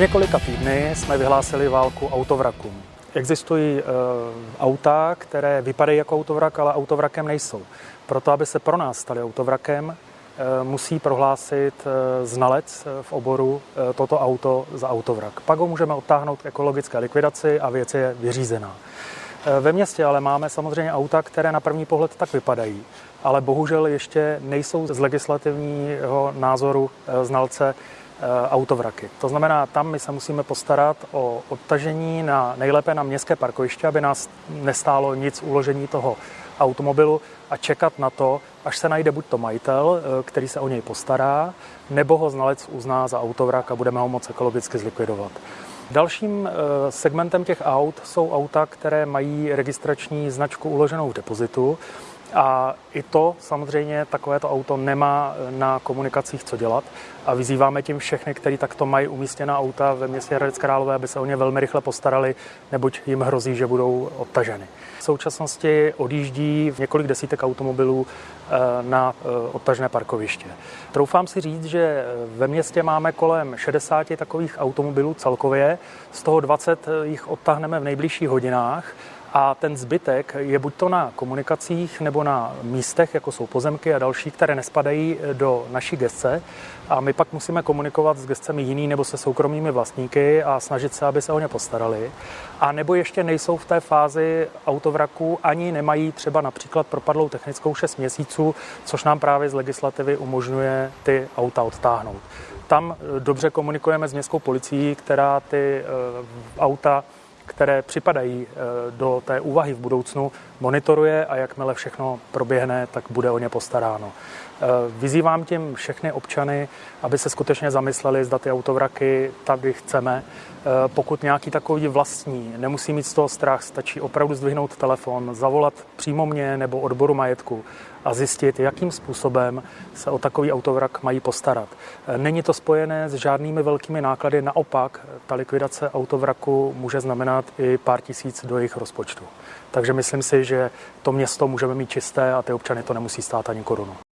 několika týdny jsme vyhlásili válku autovrakům. Existují e, auta, které vypadají jako autovrak, ale autovrakem nejsou. Proto, aby se pro nás stali autovrakem, e, musí prohlásit e, znalec v oboru e, toto auto za autovrak. Pak ho můžeme odtáhnout k ekologické likvidaci a věc je vyřízená. E, ve městě ale máme samozřejmě auta, které na první pohled tak vypadají, ale bohužel ještě nejsou z legislativního názoru e, znalce autovraky. To znamená, tam my se musíme postarat o odtažení na nejlépe na městské parkoviště, aby nás nestálo nic uložení toho automobilu a čekat na to, až se najde buď to majitel, eh, který se o něj postará, nebo ho znalec uzná za autovrak a budeme ho moc ekologicky zlikvidovat. Dalším eh, segmentem těch aut jsou auta, které mají registrační značku uloženou v depozitu. A i to samozřejmě takovéto auto nemá na komunikacích co dělat a vyzýváme tím všechny, kteří takto mají umístěná auta ve městě Hradec Králové, aby se o ně velmi rychle postarali, neboť jim hrozí, že budou odtaženy. V současnosti odjíždí několik desítek automobilů eh, na eh, odtažené parkoviště. Troufám si říct, že ve městě máme kolem 60 takových automobilů celkově, z toho 20 jich odtahneme v nejbližších hodinách a ten zbytek je buď to na komunikacích nebo na místech, jako jsou pozemky a další, které nespadají do naší gestce. A my pak musíme komunikovat s gestcemi jiný nebo se soukromými vlastníky a snažit se, aby se o ně postarali. A nebo ještě nejsou v té fázi autovraku, ani nemají třeba například propadlou technickou 6 měsíců, což nám právě z legislativy umožňuje ty auta odtáhnout. Tam dobře komunikujeme s městskou policií, která ty uh, auta které připadají eh, do té úvahy v budoucnu, monitoruje a jakmile všechno proběhne, tak bude o ně postaráno. Eh, vyzývám tím všechny občany, aby se skutečně zamysleli, zda ty autovraky tady chceme. Eh, pokud nějaký takový vlastní, nemusí mít z toho strach, stačí opravdu zdvihnout telefon, zavolat přímo mě nebo odboru majetku a zjistit, jakým způsobem se o takový autovrak mají postarat. Eh, není to spojené s žádnými velkými náklady, naopak ta likvidace autovraku může znamenat i pár tisíc do jejich rozpočtu. Takže myslím si, že to město můžeme mít čisté a ty občany to nemusí stát ani korunu.